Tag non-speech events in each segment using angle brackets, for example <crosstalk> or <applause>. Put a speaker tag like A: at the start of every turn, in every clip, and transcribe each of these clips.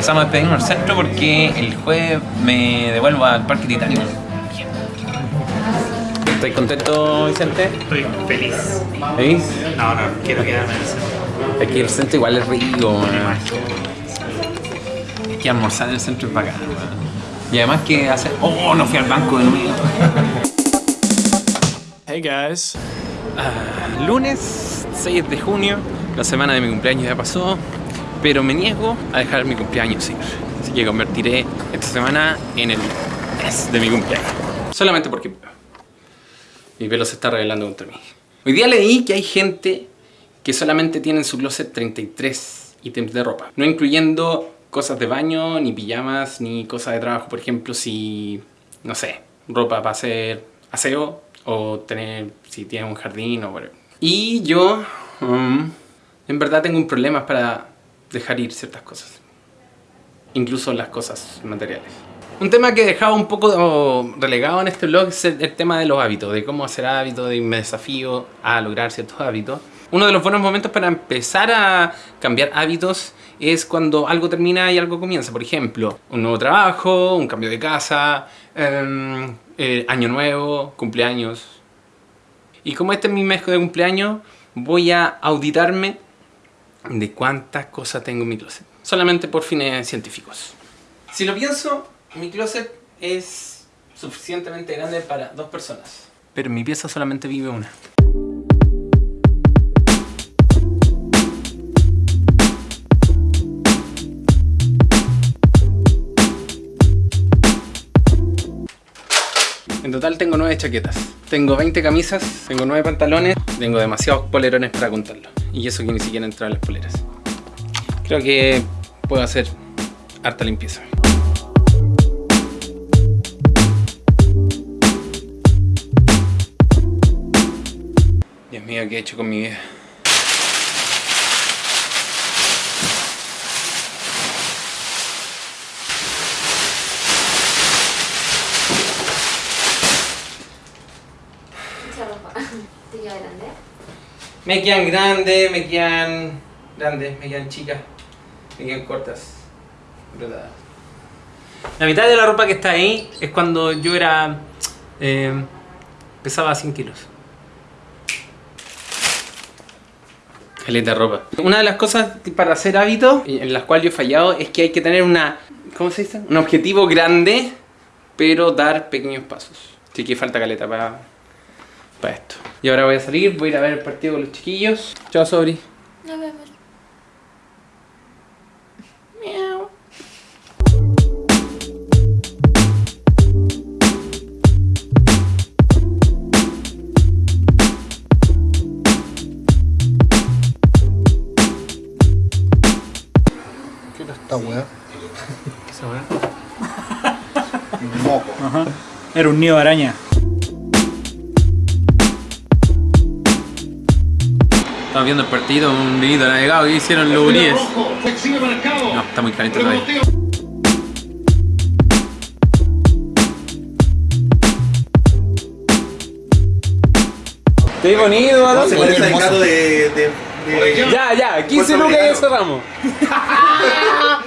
A: empezamos a despedirnos del centro porque el jueves me devuelvo al Parque Titánico. ¿Estás contento, Vicente?
B: Estoy feliz.
A: ¿Feliz?
B: No, no, quiero quedarme en el centro.
A: Aquí el centro igual es rico. Hay que almorzar en el centro es bacán, weón. Y además que hace... ¡Oh, no fui al banco de nuevo!
C: Hey guys.
A: Ah, lunes 6 de junio, la semana de mi cumpleaños ya pasó, pero me niego a dejar mi cumpleaños ir. Así que convertiré esta semana en el mes de mi cumpleaños. Solamente porque. Mi pelo se está revelando contra mí. Hoy día leí que hay gente que solamente tiene en su closet 33 ítems de ropa, no incluyendo cosas de baño, ni pijamas, ni cosas de trabajo. Por ejemplo, si, no sé, ropa para hacer aseo o tener, si tienes un jardín o whatever. Y yo, um, en verdad tengo un problema para dejar ir ciertas cosas. Incluso las cosas materiales. Un tema que he dejado un poco relegado en este blog es el, tema de los hábitos, de cómo hacer hábitos, de me desafío a lograr ciertos hábitos. Uno de los buenos momentos para empezar a cambiar hábitos es cuando algo termina y algo comienza. Por ejemplo, un nuevo trabajo, un cambio de casa, em, eh, año nuevo, cumpleaños. Y como este es mi mes de cumpleaños, voy a auditarme de cuántas cosas tengo en mi closet. Solamente por fines científicos. Si lo pienso, mi closet es suficientemente grande para dos personas. Pero en mi pieza solamente vive una. En total tengo 9 chaquetas. Tengo 20 camisas, tengo 9 pantalones, tengo demasiados polerones para contarlo. Y eso que ni siquiera entran las poleras. Creo que puedo hacer harta limpieza. Dios mío, ¿qué he hecho con mi vida?
D: Mucha ropa. ¿Te queda grande?
A: Me quedan grandes, me quedan grandes, me quedan chicas, me quedan cortas, brotadas. La mitad de la ropa que está ahí es cuando yo era... eh, pesaba 100 kilos. Caleta de ropa. Una de las cosas para hacer hábitos, en las cuales yo he fallado, es que hay que tener una... ¿Cómo se dice? Un objetivo grande, pero dar pequeños pasos. Así que falta caleta para para esto. Y ahora voy a salir, voy a ir a ver el partido con los chiquillos. Chao, Sobri.
D: Nos vemos.
A: Miau.
E: ¿Qué era esta weá?
A: Esa weá. <laughs>
E: Un moco.
C: Era un nido de araña.
A: Estamos viendo el partido, un nido navegado y hicieron los guríes. No, está muy caliente todavía. Estoy bonito,
E: Se parece al gato de. de, de...
A: Ya, ya, 15 lucas y cerramos.
E: ¿A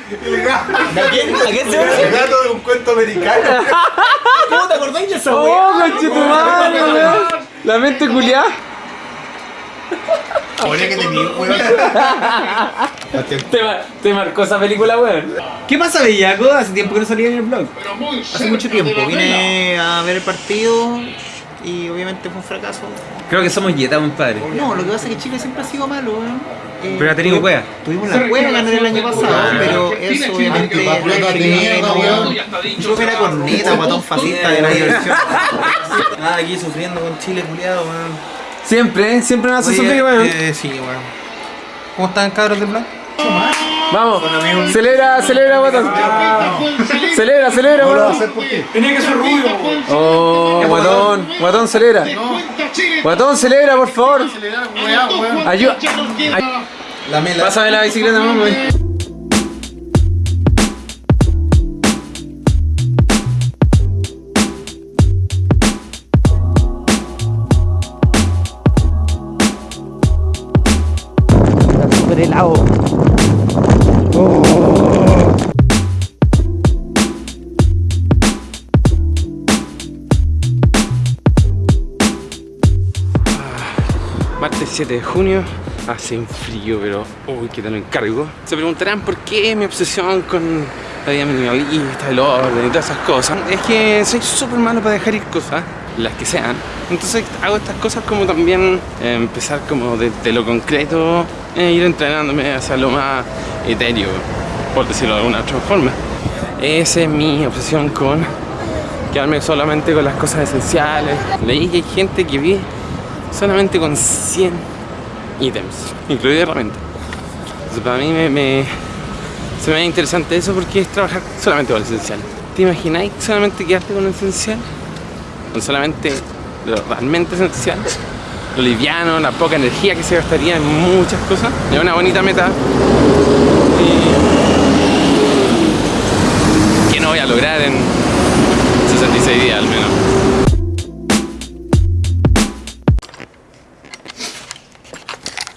E: quién, ¿A quién se parece? El gato de un cuento americano. ¿Cómo te acordáis de esa
A: ¡Oh! La mente culiada.
E: Oye, que tenía, weón.
A: Te, ma- te marcó esa película, weón.
F: ¿Qué pasa, Bellaco? Hace tiempo que no salía en el blog. Hace mucho tiempo. Vine a ver el partido y obviamente fue un fracaso.
A: Creo que somos Yeta, compadre.
F: No, lo que pasa es que Chile siempre ha sido malo, weón. Eh,
A: Pero ha tenido wea.
F: Tuvimos la cueva ganar el año pasado,
A: Ah.
F: pero eso obviamente. Yo que era corneta, guatón fascista de la <laughs> diversión. Ah, aquí sufriendo con Chile, culiado, weón.
A: Siempre, ¿eh? Siempre me hace
F: Oye,
A: sufrir, weón.
F: eh, sí, weón. ¿Cómo están, cabros del blog?
A: Vamos, celebra, celebra, guatón. Celebra, celebra, guatón.
C: Tenía que ser rubio.
A: Oh, guatón, guatón, celebra. Guatón, celebra, por favor. Ayuda. Pásame la bicicleta, mamá. 27 de junio. Hace un frío, pero uy, que te lo encargo. Se preguntarán por qué mi obsesión con la vida minimalista, el orden y todas esas cosas. Es que soy súper malo para dejar ir cosas, las que sean. Entonces hago estas cosas como también eh, empezar como desde lo concreto, e ir entrenándome hacia lo más etéreo, por decirlo de alguna otra forma. Esa es mi obsesión con quedarme solamente con las cosas esenciales. Leí que hay gente que vive solamente con 100 ítems, incluido herramientas. Entonces para mí me, me- se me ve interesante eso porque es trabajar solamente con lo esencial. ¿Te imagináis solamente quedarte con lo esencial? Con solamente lo realmente esencial. Lo liviano, la poca energía que se gastaría en muchas cosas. Es una bonita meta. Y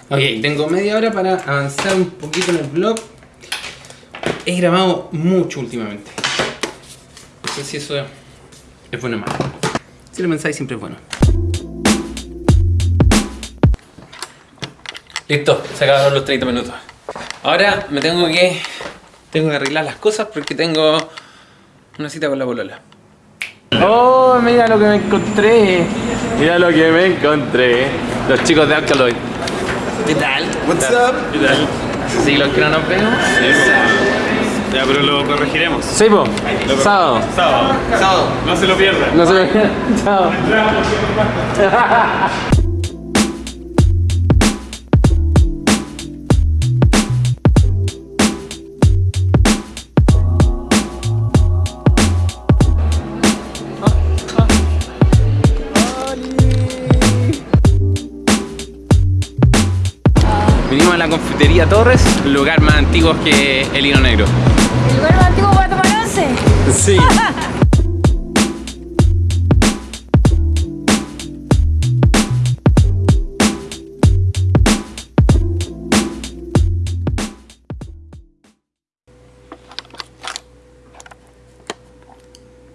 A: Ok, tengo media hora para avanzar un poquito en el vlog. He grabado mucho últimamente. No sé si eso es bueno o malo. Si lo pensáis, siempre es bueno. Listo, se acabaron los 30 minutos. Ahora me tengo que. Tengo que arreglar las cosas porque tengo una cita con la polola. Oh, mira lo que me encontré. Mira lo que me encontré. Los chicos de Alcaloid. ¿Qué tal?
E: What's up?
A: ¿Qué tal? ¿Hace siglos que no nos vemos?
C: Ya, pero lo corregiremos.
A: Sí, po. Sábado.
C: Sábado.
F: Sábado.
C: No se lo pierdan.
A: No se me Chao. <laughs> <laughs> lugar más antiguo que el hilo negro.
D: El lugar más antiguo para tomar once. <laughs>
A: Sí.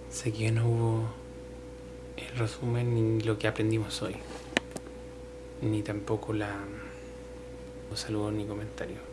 A: Sé que no hubo el resumen ni lo que aprendimos hoy, ni tampoco la los saludos ni comentarios.